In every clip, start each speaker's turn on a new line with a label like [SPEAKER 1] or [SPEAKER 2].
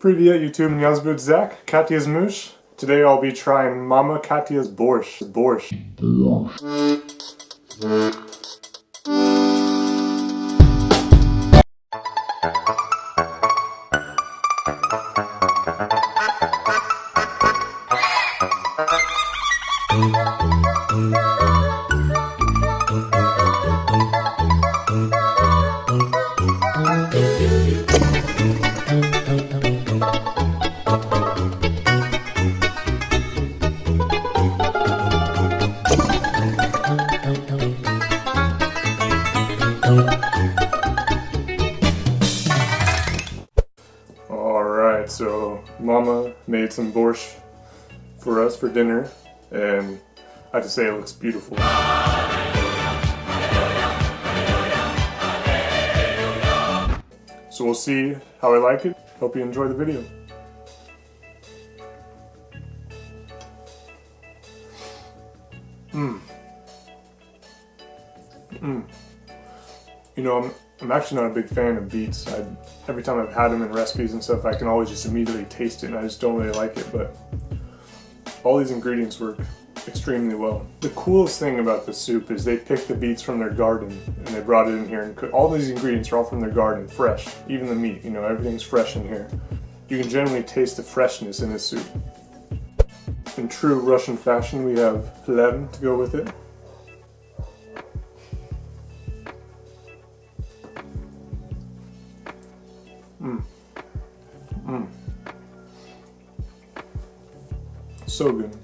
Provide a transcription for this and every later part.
[SPEAKER 1] Привет, YouTube, меня зовут Zach, Katya's Moosh. Today I'll be trying Mama Katya's borscht. Borscht. So Mama made some borscht for us for dinner, and I have to say it looks beautiful. So we'll see how I like it. Hope you enjoy the video. Mmm. Mmm. You know, I'm, I'm actually not a big fan of beets. I, every time I've had them in recipes and stuff, I can always just immediately taste it and I just don't really like it, but all these ingredients work extremely well. The coolest thing about the soup is they picked the beets from their garden and they brought it in here and cooked. All these ingredients are all from their garden, fresh. Even the meat, you know, everything's fresh in here. You can generally taste the freshness in this soup. In true Russian fashion, we have phlegm to go with it. Mmm. Mmm. So good.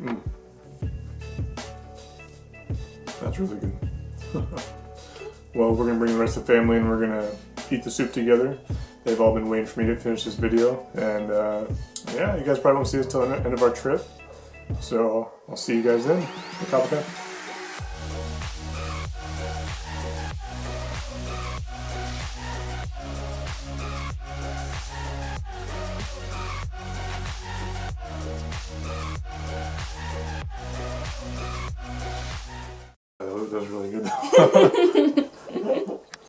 [SPEAKER 1] Mm. That's really good. well, we're gonna bring the rest of the family and we're gonna eat the soup together. They've all been waiting for me to finish this video, and uh, yeah, you guys probably won't see us till the end of our trip. So I'll see you guys then. Kappa. That was really good.